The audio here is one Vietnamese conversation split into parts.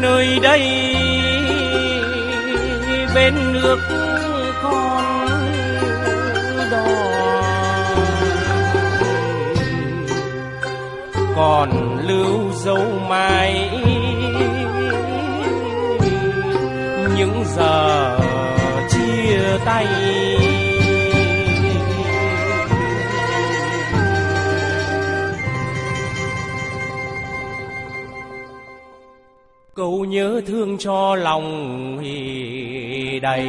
nơi đây. Bên nước con đò còn lưu dấu mãi. Những giờ chia tay. Câu nhớ thương cho lòng đầy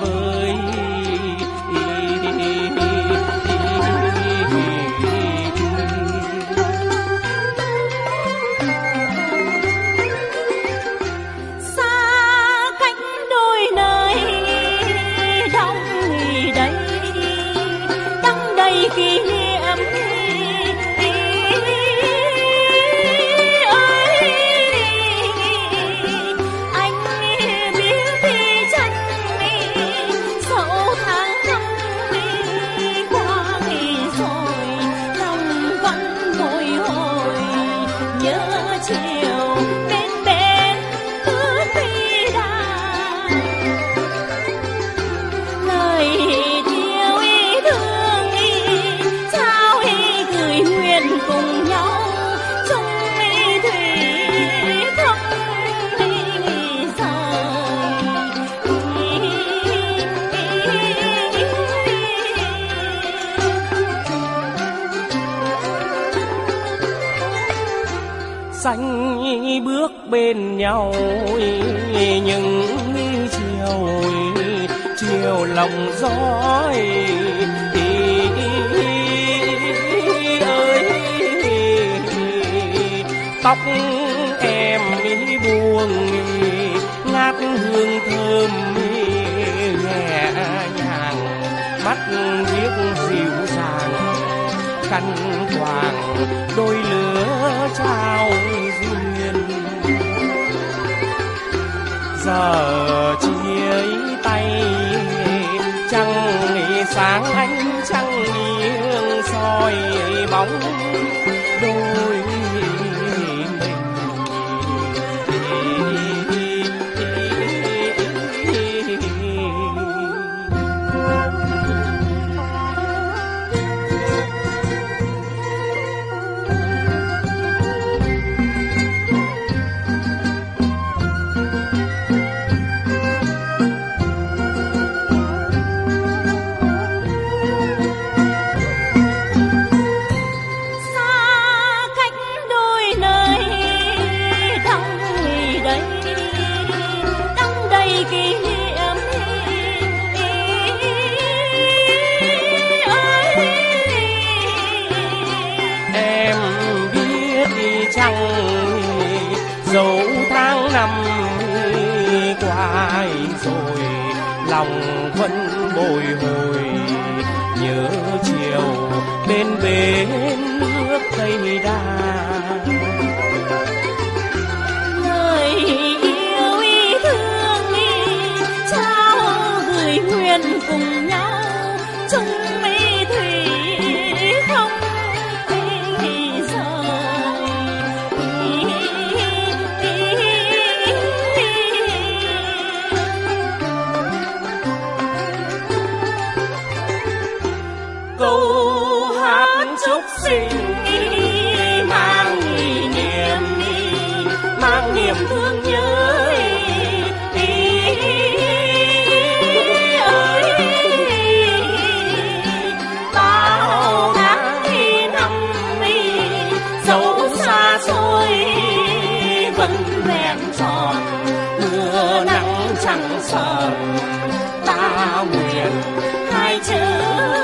vơi. Bước bên nhau, những chiều chiều lòng gió ơi tóc em buông, ngát hương thơm nhẹ nhàng, mắt biếc dịu dàng, khăn hoàng đôi lửa trao. Giờ chia tay. Trăng sáng ánh trăng nghiêng soi bóng đôi dẫu tháng năm qua rồi, lòng vẫn bồi hồi. Nhớ chiều bên bến nước tây đa người yêu ý thương ý trao gửi nguyện cùng câu hát chúc sinh mang niềm niệm mang niềm thương nhớ chẳng sợ ta nguyện hai chữ